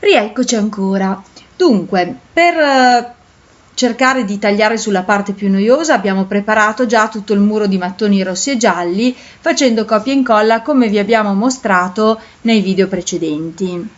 Rieccoci ancora. Dunque, per eh, cercare di tagliare sulla parte più noiosa abbiamo preparato già tutto il muro di mattoni rossi e gialli facendo copia e incolla come vi abbiamo mostrato nei video precedenti.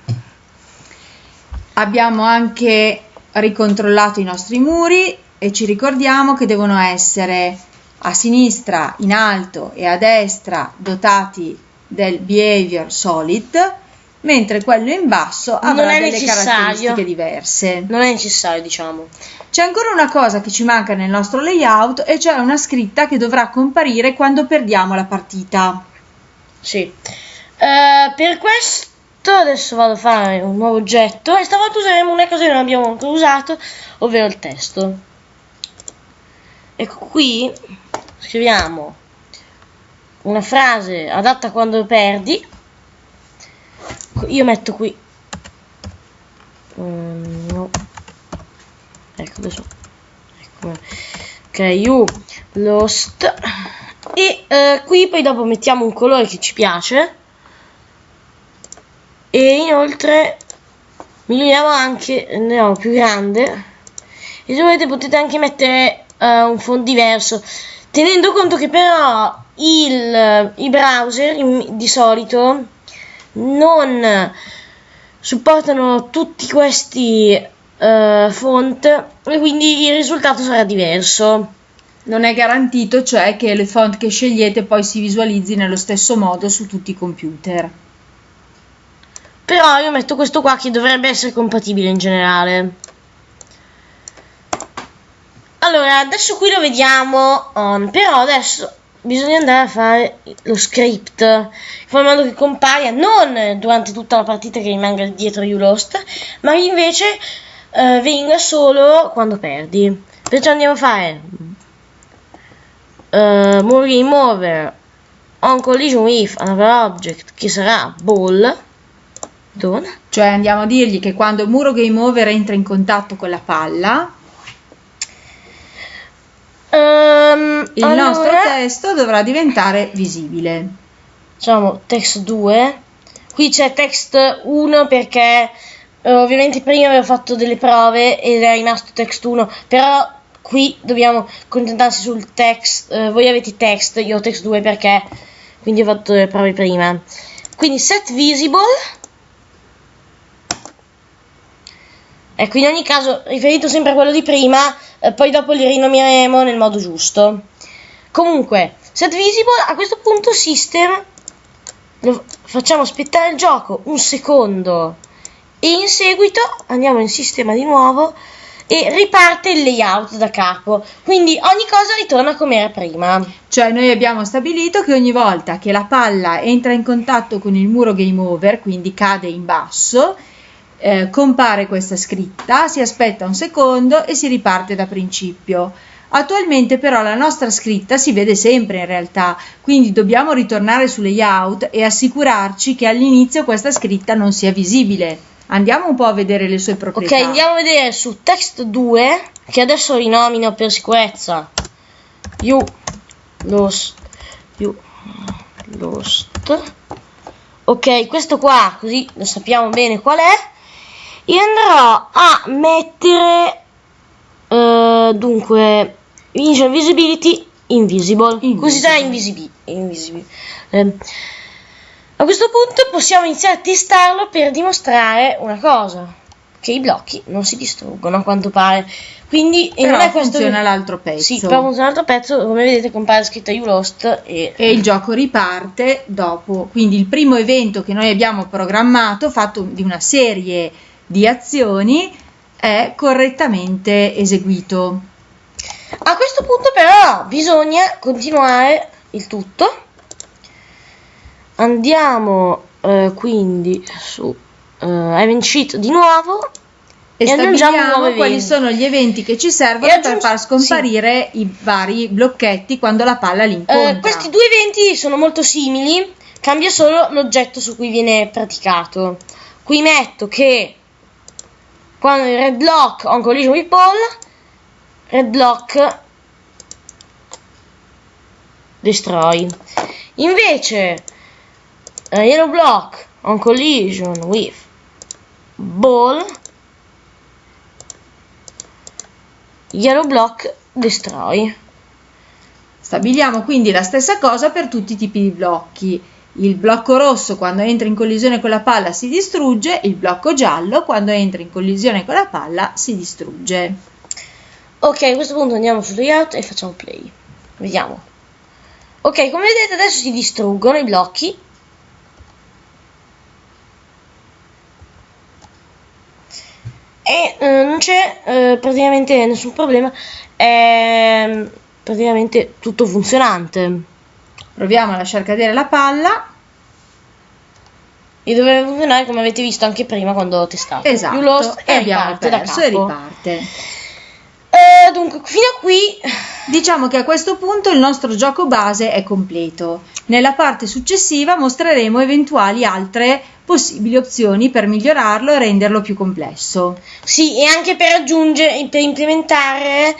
Abbiamo anche ricontrollato i nostri muri e ci ricordiamo che devono essere a sinistra, in alto e a destra dotati del behavior solid mentre quello in basso avrà delle necessario. caratteristiche diverse. Non è necessario, diciamo. C'è ancora una cosa che ci manca nel nostro layout e cioè una scritta che dovrà comparire quando perdiamo la partita. Sì. Uh, per questo adesso vado a fare un nuovo oggetto e stavolta useremo una cosa che non abbiamo ancora usato, ovvero il testo. Ecco qui scriviamo una frase adatta quando perdi io metto qui. Um, no. ecco adesso ecco. ok you lost. E uh, qui poi dopo mettiamo un colore che ci piace. E inoltre miglioriamo anche andiamo più grande. E se volete potete anche mettere uh, un font diverso. Tenendo conto che però il, i browser di solito non supportano tutti questi uh, font e quindi il risultato sarà diverso. Non è garantito cioè che le font che scegliete poi si visualizzi nello stesso modo su tutti i computer. Però io metto questo qua che dovrebbe essere compatibile in generale. Allora, adesso qui lo vediamo on, però adesso bisogna andare a fare lo script in modo che compaia non durante tutta la partita che rimanga dietro you lost ma invece eh, venga solo quando perdi. Perciò andiamo a fare uh, more game over on collision with another object che sarà? Ball? Dona. cioè andiamo a dirgli che quando il muro game over entra in contatto con la palla Um, il allora, nostro testo dovrà diventare visibile. Facciamo text 2. Qui c'è text 1 perché eh, ovviamente prima avevo fatto delle prove ed è rimasto text 1, però qui dobbiamo concentrarsi sul text. Eh, voi avete text, io ho text 2 perché quindi ho fatto le prove prima. Quindi set visible. Ecco, in ogni caso, riferito sempre a quello di prima, eh, poi dopo li rinomineremo nel modo giusto. Comunque, set visible, a questo punto system, facciamo aspettare il gioco un secondo e in seguito andiamo in sistema di nuovo e riparte il layout da capo. Quindi ogni cosa ritorna come era prima. Cioè noi abbiamo stabilito che ogni volta che la palla entra in contatto con il muro game over, quindi cade in basso, eh, compare questa scritta, si aspetta un secondo e si riparte da principio. Attualmente però la nostra scritta si vede sempre in realtà, quindi dobbiamo ritornare su layout e assicurarci che all'inizio questa scritta non sia visibile. Andiamo un po' a vedere le sue proprietà. Ok, andiamo a vedere su text 2, che adesso rinomino per sicurezza. You lost. You lost. Ok, questo qua, così lo sappiamo bene qual è io andrò a mettere uh, dunque Visual Visibility Invisible, invisible. così sarà invisibile. invisibile. Eh, a questo punto possiamo iniziare a testarlo per dimostrare una cosa che i blocchi non si distruggono a quanto pare quindi però non è questo funziona l'altro pezzo sì però funziona l'altro pezzo come vedete compare scritta You Lost e... e il gioco riparte dopo quindi il primo evento che noi abbiamo programmato fatto di una serie di azioni è correttamente eseguito. A questo punto però bisogna continuare il tutto. Andiamo eh, quindi su eh, Event Sheet di nuovo e, e stabiliamo quali sono gli eventi che ci servono per far scomparire sì. i vari blocchetti quando la palla li incontra. Eh, questi due eventi sono molto simili, cambia solo l'oggetto su cui viene praticato. Qui metto che quando il red block on collision with ball red block destroy invece uh, yellow block on collision with ball yellow block destroy Stabiliamo quindi la stessa cosa per tutti i tipi di blocchi. Il blocco rosso quando entra in collisione con la palla si distrugge, il blocco giallo quando entra in collisione con la palla si distrugge. Ok, a questo punto andiamo su layout e facciamo play. Vediamo. Ok, come vedete adesso si distruggono i blocchi. E eh, non c'è eh, praticamente nessun problema. È praticamente tutto funzionante. Proviamo a lasciar cadere la palla. E dovrebbe funzionare come avete visto anche prima quando ho testato. Esatto, Più lost e e abbiamo riparte da perso e capo. riparte. Eh, dunque, fino a qui Diciamo che a questo punto il nostro gioco base è completo. Nella parte successiva mostreremo eventuali altre possibili opzioni per migliorarlo e renderlo più complesso. Sì, e anche per aggiungere, per implementare,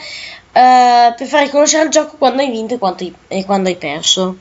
eh, per far riconoscere il gioco quando hai vinto e hai- e quando hai perso.